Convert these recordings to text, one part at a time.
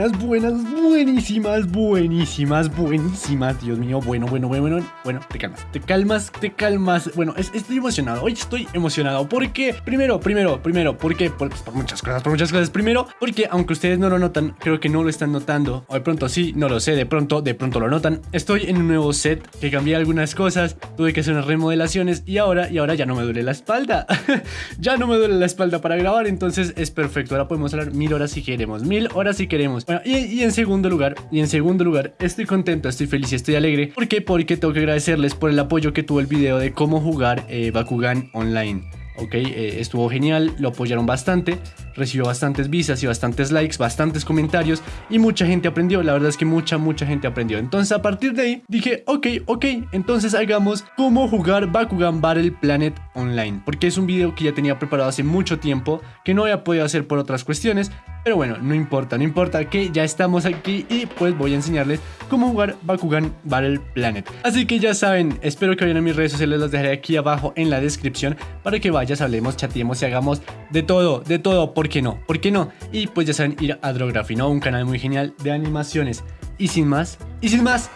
buenas, buenas, buenísimas, buenísimas, buenísimas. Dios mío, bueno, bueno, bueno, bueno. Bueno, te calmas, te calmas, te calmas. Bueno, estoy emocionado. Hoy estoy emocionado. ¿Por qué? Primero, primero, primero, ¿por qué? Por, por, muchas cosas, por muchas cosas. Primero, porque aunque ustedes no lo notan, creo que no lo están notando. O de pronto sí, no lo sé, de pronto, de pronto lo notan. Estoy en un nuevo set que cambié algunas cosas, tuve que hacer unas remodelaciones y ahora, y ahora ya no me duele la espalda. ya no me duele la espalda para grabar, entonces es perfecto. Ahora podemos hablar mil horas si queremos, mil horas si queremos. Y, en segundo lugar, y en segundo lugar, estoy contento, estoy feliz y estoy alegre. ¿Por qué? Porque tengo que agradecerles por el apoyo que tuvo el video de cómo jugar eh, Bakugan online. Ok, eh, estuvo genial, lo apoyaron bastante recibió bastantes visas y bastantes likes, bastantes comentarios y mucha gente aprendió. La verdad es que mucha, mucha gente aprendió. Entonces a partir de ahí dije, ok, ok, entonces hagamos cómo jugar Bakugan Battle Planet Online. Porque es un video que ya tenía preparado hace mucho tiempo, que no había podido hacer por otras cuestiones. Pero bueno, no importa, no importa que ya estamos aquí y pues voy a enseñarles cómo jugar Bakugan Battle Planet. Así que ya saben, espero que vayan a mis redes sociales, las dejaré aquí abajo en la descripción para que vayas, hablemos, chateemos y hagamos de todo, de todo. ¿Por qué no? ¿Por qué no? Y pues ya saben, ir a Drography, ¿no? Un canal muy genial de animaciones. Y sin más, y sin más,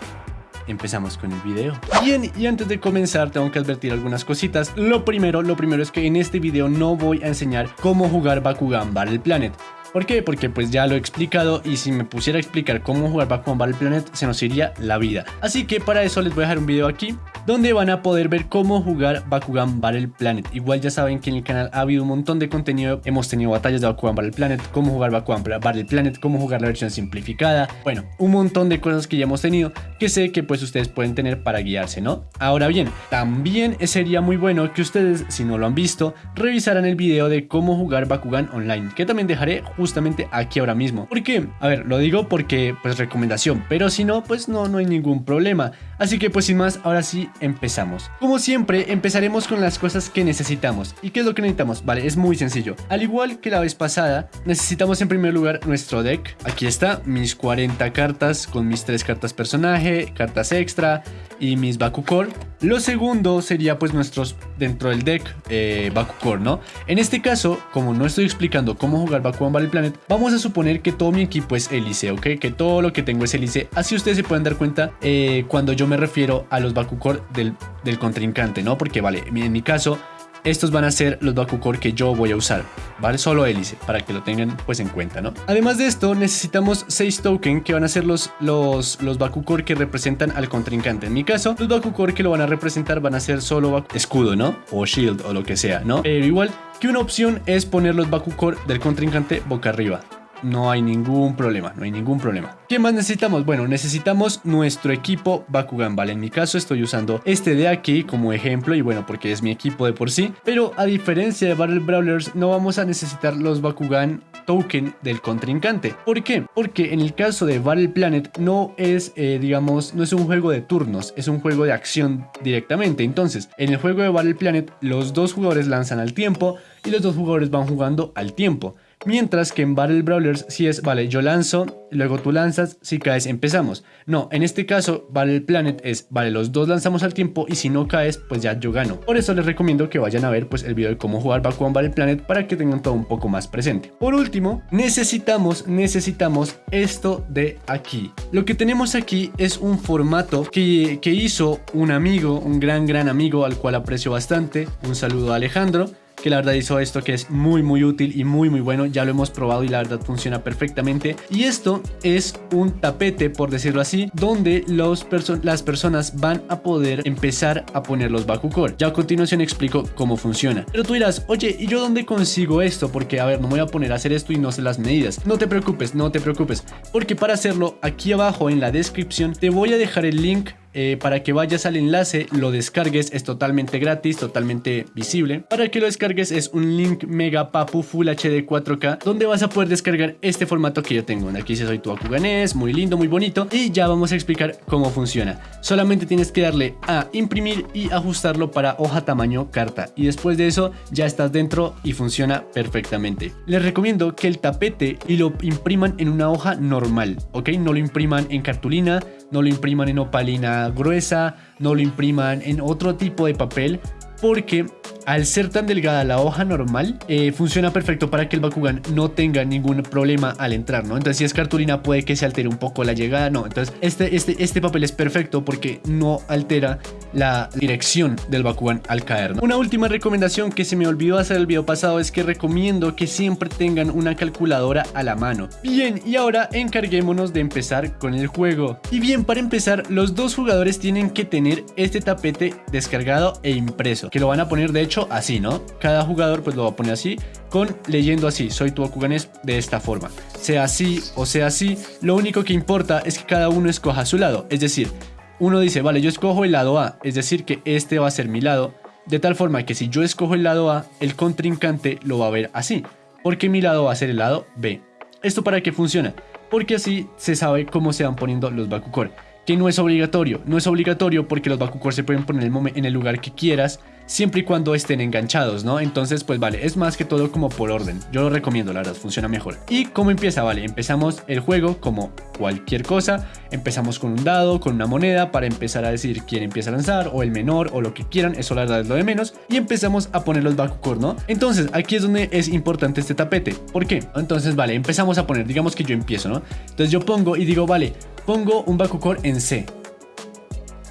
empezamos con el video. Bien, y antes de comenzar tengo que advertir algunas cositas. Lo primero, lo primero es que en este video no voy a enseñar cómo jugar Bakugan Battle Planet. ¿Por qué? Porque pues ya lo he explicado y si me pusiera a explicar cómo jugar Bakugan Battle Planet se nos iría la vida. Así que para eso les voy a dejar un video aquí donde van a poder ver cómo jugar Bakugan Battle Planet. Igual ya saben que en el canal ha habido un montón de contenido, hemos tenido batallas de Bakugan Battle Planet, cómo jugar Bakugan Battle Planet, cómo jugar la versión simplificada, bueno, un montón de cosas que ya hemos tenido que sé que pues ustedes pueden tener para guiarse, ¿no? Ahora bien, también sería muy bueno que ustedes, si no lo han visto, revisaran el video de cómo jugar Bakugan Online, que también dejaré justamente aquí ahora mismo. ¿Por qué? A ver, lo digo porque pues recomendación, pero si no, pues no, no hay ningún problema. Así que pues sin más, ahora sí empezamos. Como siempre, empezaremos con las cosas que necesitamos. ¿Y qué es lo que necesitamos? Vale, es muy sencillo. Al igual que la vez pasada, necesitamos en primer lugar nuestro deck. Aquí está, mis 40 cartas con mis 3 cartas personaje, cartas extra y mis Bakukor. Lo segundo sería pues nuestros dentro del deck eh, Bakukor, ¿no? En este caso, como no estoy explicando cómo jugar Bakugan Battle Planet, vamos a suponer que todo mi equipo es hélice, ¿ok? Que todo lo que tengo es hélice. Así ustedes se pueden dar cuenta eh, cuando yo me refiero a los Bakukor del, del contrincante, ¿no? Porque vale, en mi caso estos van a ser los Bakukor que yo voy a usar, ¿vale? Solo hélice, para que lo tengan pues en cuenta, ¿no? Además de esto, necesitamos 6 tokens que van a ser los, los, los Bakukor que representan al contrincante. En mi caso, los Bakukor que lo van a representar van a ser solo escudo, ¿no? O shield o lo que sea, ¿no? Pero igual que una opción es poner los Bakukor del contrincante boca arriba no hay ningún problema, no hay ningún problema. ¿Qué más necesitamos? Bueno, necesitamos nuestro equipo Bakugan, ¿vale? En mi caso estoy usando este de aquí como ejemplo y bueno, porque es mi equipo de por sí. Pero a diferencia de Battle Brawlers, no vamos a necesitar los Bakugan token del contrincante. ¿Por qué? Porque en el caso de Battle Planet no es, eh, digamos, no es un juego de turnos, es un juego de acción directamente. Entonces, en el juego de Battle Planet, los dos jugadores lanzan al tiempo y los dos jugadores van jugando al tiempo. Mientras que en Battle Brawlers si es, vale, yo lanzo, luego tú lanzas, si caes empezamos. No, en este caso Battle Planet es, vale, los dos lanzamos al tiempo y si no caes, pues ya yo gano. Por eso les recomiendo que vayan a ver pues el video de cómo jugar Bakugan Battle Planet para que tengan todo un poco más presente. Por último, necesitamos, necesitamos esto de aquí. Lo que tenemos aquí es un formato que, que hizo un amigo, un gran, gran amigo al cual aprecio bastante. Un saludo a Alejandro que la verdad hizo esto que es muy muy útil y muy muy bueno, ya lo hemos probado y la verdad funciona perfectamente. Y esto es un tapete, por decirlo así, donde los las personas van a poder empezar a poner los Bakukor. Ya a continuación explico cómo funciona. Pero tú dirás, oye, ¿y yo dónde consigo esto? Porque a ver, no me voy a poner a hacer esto y no sé las medidas. No te preocupes, no te preocupes, porque para hacerlo aquí abajo en la descripción te voy a dejar el link eh, para que vayas al enlace, lo descargues, es totalmente gratis, totalmente visible. Para que lo descargues es un link mega papu full HD 4K, donde vas a poder descargar este formato que yo tengo. Aquí se soy tu Akuganés, muy lindo, muy bonito. Y ya vamos a explicar cómo funciona. Solamente tienes que darle a imprimir y ajustarlo para hoja tamaño carta. Y después de eso ya estás dentro y funciona perfectamente. Les recomiendo que el tapete y lo impriman en una hoja normal, ¿ok? No lo impriman en cartulina, no lo impriman en opalina gruesa, no lo impriman en otro tipo de papel porque al ser tan delgada la hoja normal, eh, funciona perfecto para que el Bakugan no tenga ningún problema al entrar, ¿no? Entonces si es cartulina puede que se altere un poco la llegada, no. Entonces este, este, este papel es perfecto porque no altera la dirección del Bakugan al caer, ¿no? Una última recomendación que se me olvidó hacer el video pasado es que recomiendo que siempre tengan una calculadora a la mano. Bien, y ahora encarguémonos de empezar con el juego. Y bien, para empezar, los dos jugadores tienen que tener este tapete descargado e impreso, que lo van a poner de hecho así, ¿no? Cada jugador pues lo va a poner así, con leyendo así, soy tu Bakuganes de esta forma. Sea así o sea así, lo único que importa es que cada uno escoja su lado, es decir, uno dice, vale, yo escojo el lado A, es decir que este va a ser mi lado, de tal forma que si yo escojo el lado A, el contrincante lo va a ver así, porque mi lado va a ser el lado B. ¿Esto para qué funciona? Porque así se sabe cómo se van poniendo los Bakukor que no es obligatorio. No es obligatorio porque los Bakukor se pueden poner en el lugar que quieras, siempre y cuando estén enganchados, ¿no? Entonces, pues vale, es más que todo como por orden. Yo lo recomiendo, la verdad, funciona mejor. ¿Y cómo empieza? Vale, empezamos el juego como cualquier cosa. Empezamos con un dado, con una moneda, para empezar a decir quién empieza a lanzar, o el menor, o lo que quieran, eso la verdad es lo de menos. Y empezamos a poner los Bakukor, ¿no? Entonces, aquí es donde es importante este tapete. ¿Por qué? Entonces, vale, empezamos a poner, digamos que yo empiezo, ¿no? Entonces yo pongo y digo, vale, pongo un Bakukor en C.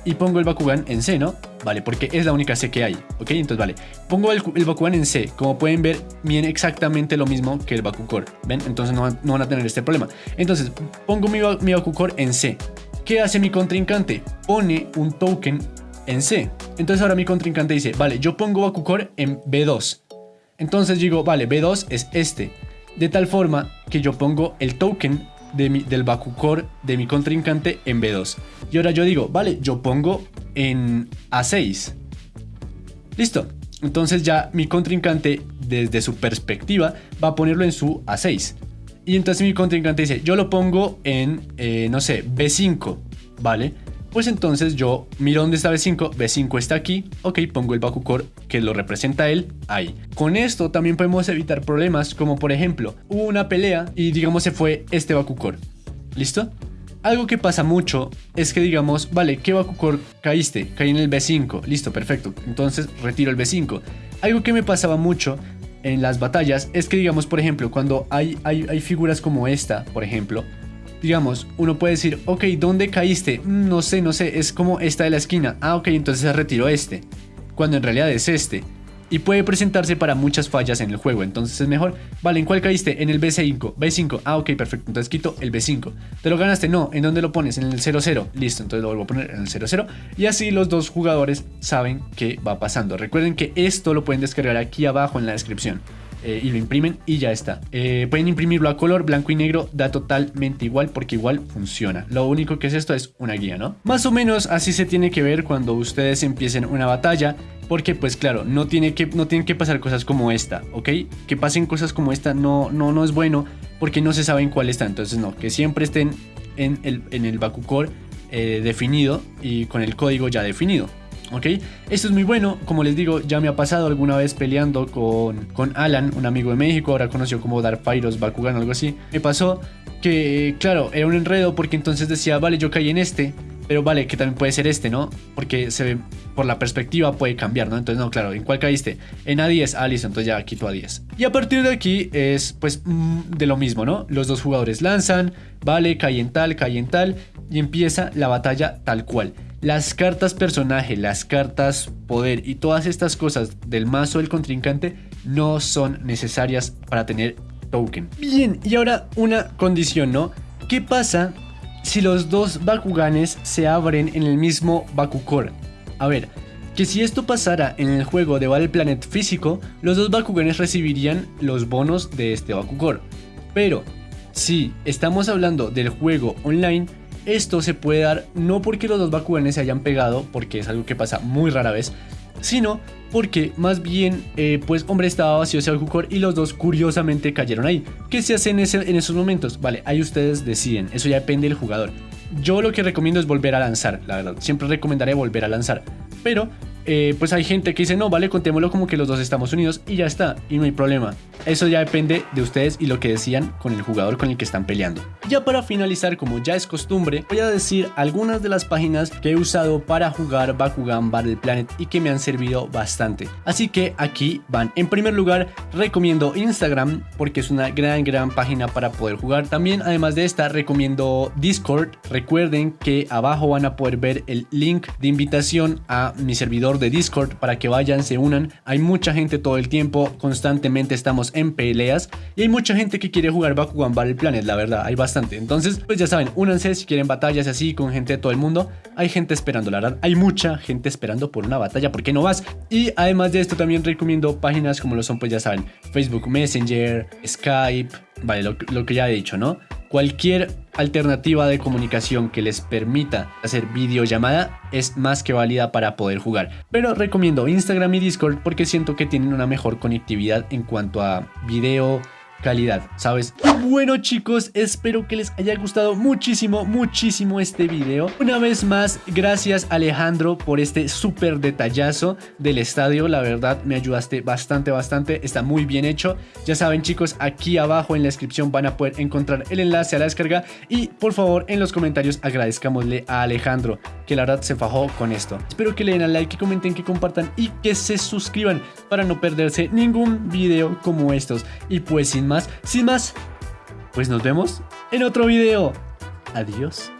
Y pongo el Bakugan en C, ¿no? Vale, porque es la única C que hay, ¿ok? Entonces, vale, pongo el, Bakugan en C. Como pueden ver, viene exactamente lo mismo que el Bakukor, ¿ven? Entonces no, van a tener este problema. Entonces, pongo mi, mi en C. ¿Qué hace mi contrincante? Pone un token en C. Entonces ahora mi contrincante dice, vale, yo pongo Bakukor en B2. Entonces digo, vale, B2 es este. De tal forma que yo pongo el token del Bakukor de mi contrincante en B2. Y ahora yo digo, vale, yo pongo en A6. Listo. Entonces ya mi contrincante, desde su perspectiva, va a ponerlo en su A6. Y entonces mi contrincante dice, yo lo pongo en, eh, no sé, B5, ¿vale? Pues entonces yo miro dónde está B5, B5 está aquí, ok, pongo el Bakukor que lo representa él ahí. Con esto también podemos evitar problemas como por ejemplo, hubo una pelea y digamos se fue este Bakukor, ¿listo? Algo que pasa mucho es que digamos, vale, ¿qué Bakukor caíste? Caí en el B5, listo, perfecto, entonces retiro el B5. Algo que me pasaba mucho en las batallas es que digamos, por ejemplo, cuando hay, hay, hay figuras como esta, por ejemplo, digamos, uno puede decir, ok, ¿dónde caíste? Mm, no sé, no sé, es como esta de la esquina. Ah, ok, entonces se retiró este, cuando en realidad es este. Y puede presentarse para muchas fallas en el juego, entonces es mejor. Vale, ¿en cuál caíste? En el B5. B5, ah, ok, perfecto, entonces quito el B5. ¿Te lo ganaste? No, ¿en dónde lo pones? En el 0-0. Listo, entonces lo vuelvo a poner en el 0-0. Y así los dos jugadores saben qué va pasando. Recuerden que esto lo pueden descargar aquí abajo en la descripción. Eh, y lo imprimen y ya está. Eh, pueden imprimirlo a color, blanco y negro, da totalmente igual porque igual funciona. Lo único que es esto es una guía, ¿no? Más o menos así se tiene que ver cuando ustedes empiecen una batalla. Porque pues claro, no, tiene que, no tienen que pasar cosas como esta, ¿ok? Que pasen cosas como esta no, no, no es bueno porque no se saben cuál está. Entonces no, que siempre estén en el, en el eh, definido y con el código ya definido. ¿Ok? Esto es muy bueno, como les digo, ya me ha pasado alguna vez peleando con, con Alan, un amigo de México, ahora conocido como Dark Pyros Bakugan o algo así. Me pasó que, claro, era un enredo porque entonces decía, vale, yo caí en este, pero vale, que también puede ser este, ¿no? Porque se ve, por la perspectiva puede cambiar, ¿no? Entonces, no, claro, ¿en cuál caíste? En A10, ah, listo, entonces ya quito A10. Y a partir de aquí es, pues, mm, de lo mismo, ¿no? Los dos jugadores lanzan, vale, cae en tal, cae en tal, y empieza la batalla tal cual. Las cartas personaje, las cartas poder y todas estas cosas del mazo del contrincante no son necesarias para tener token. Bien, y ahora una condición, ¿no? ¿Qué pasa si los dos Bakuganes se abren en el mismo Bakukor? A ver, que si esto pasara en el juego de Battle Planet físico, los dos Bakuganes recibirían los bonos de este Bakukor. Pero, si estamos hablando del juego online, esto se puede dar no porque los dos Bakuganes se hayan pegado, porque es algo que pasa muy rara vez, sino porque más bien, eh, pues hombre, estaba vacío ese Bakukor y los dos curiosamente cayeron ahí. ¿Qué se hace en, en esos momentos? Vale, ahí ustedes deciden, eso ya depende del jugador. Yo lo que recomiendo es volver a lanzar, la verdad, siempre recomendaré volver a lanzar, pero eh, pues hay gente que dice, no, vale, contémoslo como que los dos estamos unidos y ya está, y no hay problema. Eso ya depende de ustedes y lo que decían con el jugador con el que están peleando. Ya para finalizar, como ya es costumbre, voy a decir algunas de las páginas que he usado para jugar Bakugan Battle Planet y que me han servido bastante. Así que aquí van. En primer lugar, recomiendo Instagram porque es una gran, gran página para poder jugar. También, además de esta, recomiendo Discord. Recuerden que abajo van a poder ver el link de invitación a mi servidor de Discord para que vayan, se unan. Hay mucha gente todo el tiempo, constantemente estamos en peleas y hay mucha gente que quiere jugar Bakugan Battle Planet, la verdad, hay bastante. Entonces, pues ya saben, únanse si quieren batallas así con gente de todo el mundo. Hay gente esperando, la verdad, hay mucha gente esperando por una batalla, ¿por qué no vas? Y además de esto también recomiendo páginas como lo son, pues ya saben, Facebook Messenger, Skype, vale, lo, lo que ya he dicho, ¿no? Cualquier alternativa de comunicación que les permita hacer videollamada es más que válida para poder jugar. Pero recomiendo Instagram y Discord porque siento que tienen una mejor conectividad en cuanto a video, calidad, ¿sabes? Bueno chicos, espero que les haya gustado muchísimo, muchísimo este video. Una vez más, gracias Alejandro por este súper detallazo del estadio. La verdad, me ayudaste bastante, bastante. Está muy bien hecho. Ya saben chicos, aquí abajo en la descripción van a poder encontrar el enlace a la descarga. Y por favor, en los comentarios agradezcámosle a Alejandro, que la verdad se fajó con esto. Espero que le den al like, que comenten, que compartan y que se suscriban para no perderse ningún video como estos. Y pues sin sin más, pues nos vemos en otro video. Adiós.